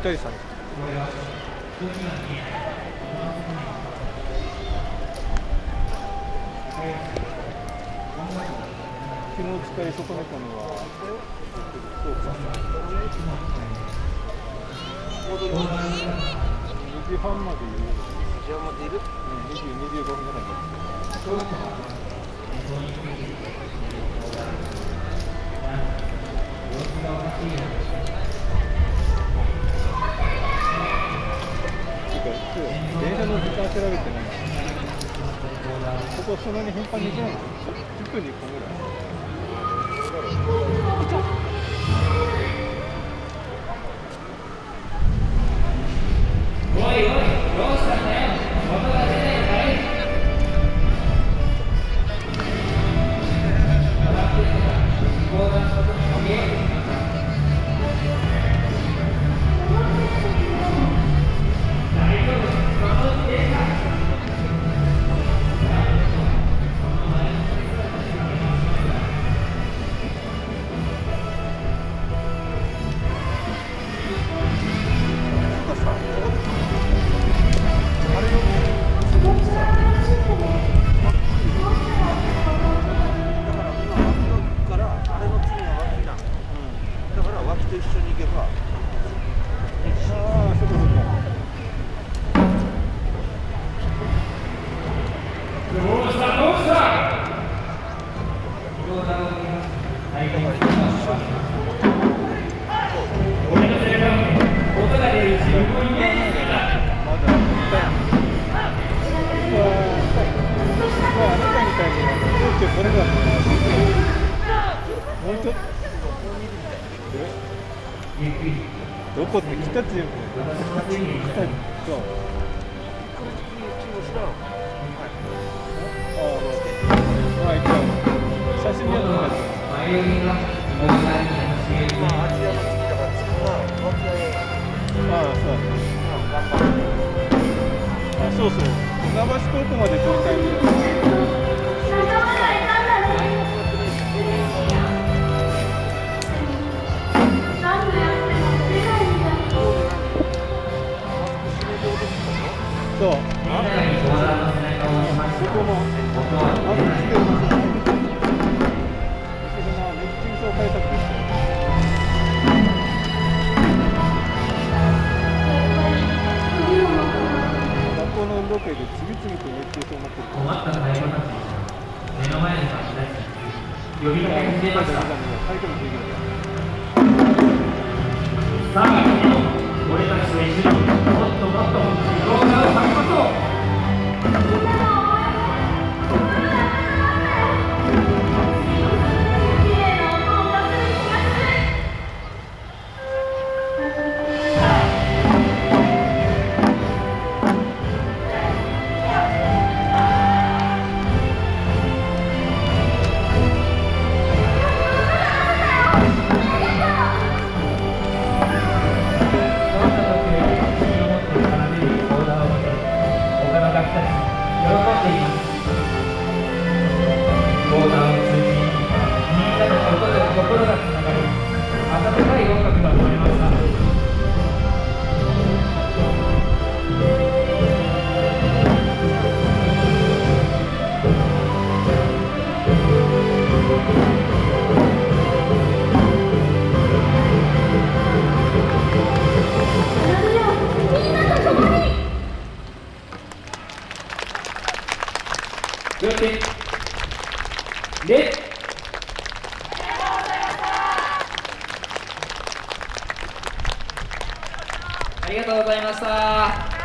ったりさん。昨日使い損ねたのは。そうか。2時半までいる2時半までいるうん20 25分ぐらい時間調べてないここそんなに頻繁に行けないんです1分に1本ぐらいおいおいどうしたんだよ音が出ないかい横断歩道に見えるどこって来たっていうのそうああ一応写真には載ってああそうあそうそう船橋高校まで撮りたそう。あここも、あと来てる場所も、熱中症対策ですよ。学校の運動会で次々と熱中症になってる。困った買い物たち目の前に差し出し呼びかけ始めましたさあ俺たちと一緒にもっともっと Wow. て。で。ありがとうございました。